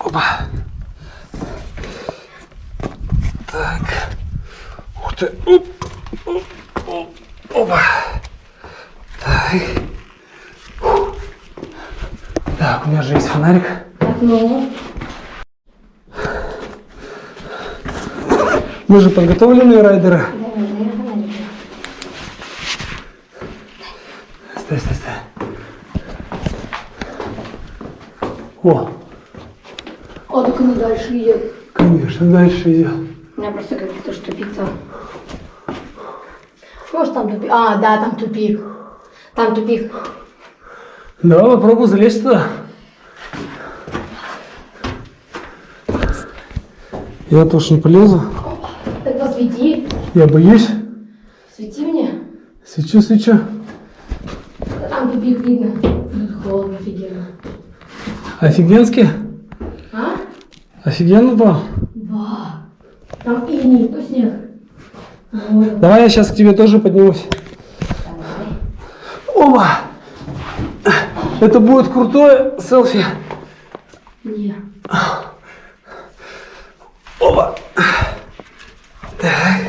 Опа. Так. Ух ты. Оп. Оп. Оп. Опа. Так. Фух. Так, у меня же есть фонарик. Так, ну. Мы же подготовленные райдеры. Да, наверное, фонарик. Стой, стой, стой. О, О, так оно дальше идет. конечно, дальше идет. У меня просто как будто что тупица. Ж там тупик? А, да, там тупик. Там тупик. Давай попробуй залезть туда. Я тоже не полезу. Так посвети. Я боюсь. Свети мне. Свечу, свечу. Там тупик видно. Тут холодно офигенно. Офигенски. А? Офигенно был. Да. Там иней, то снег. Вот. Давай я сейчас к тебе тоже поднимусь. Давай. Оба! Это будет крутое селфи. Не. Оба! Так.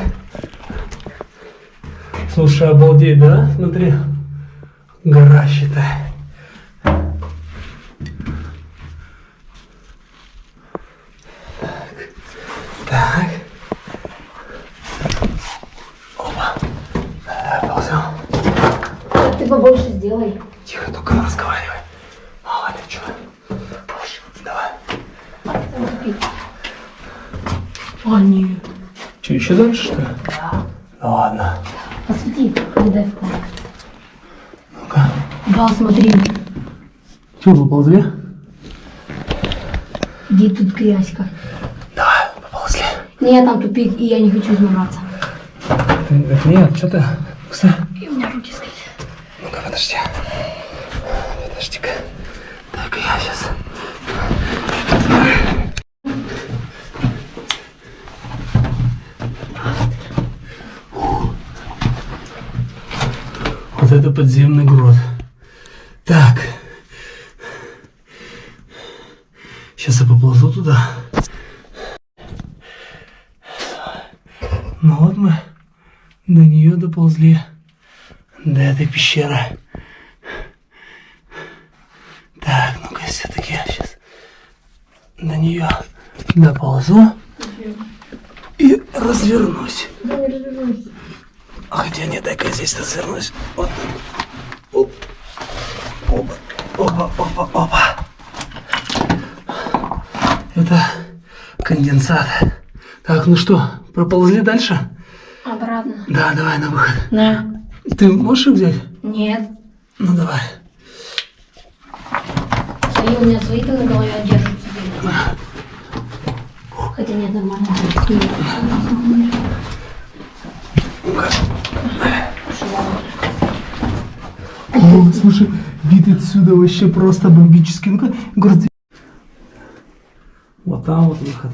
Слушай, обалдеть, да? Смотри. Гора, считай. Так. Оба. Давай, ползем. Так ты побольше сделай. Тихо, только разговаривай. Мало ли что. Позже. Давай. А, нет. Че, еще дальше, что ли? Да. Ну ладно. Посвети, не дай фонарик. Ну-ка. Да, смотри. Че, поползли? Где тут грязька? Давай, поползли. Нет, там тупик, и я не хочу измораться. Ты, так нет, что ты? Кстати. Подожди. Подожди-ка. Так, я сейчас. Вот это подземный грот. Так. Сейчас я поползу туда. Ну вот мы до нее доползли до этой пещеры. Так, ну-ка все-таки я сейчас до нее доползу и развернусь. Хотя нет, дай-ка здесь развернусь. Вот. Оп. Опа. Опа, опа, опа. Это конденсат. Так, ну что, проползли дальше? Обратно. Да, давай на выход. На. Ты можешь их взять? Нет. Ну давай. Свои у меня свои-то на голове держатся. Хотя нет, нормально. О, слушай, вид отсюда вообще просто бомбический. Ну-ка, город. Вот там вот выход.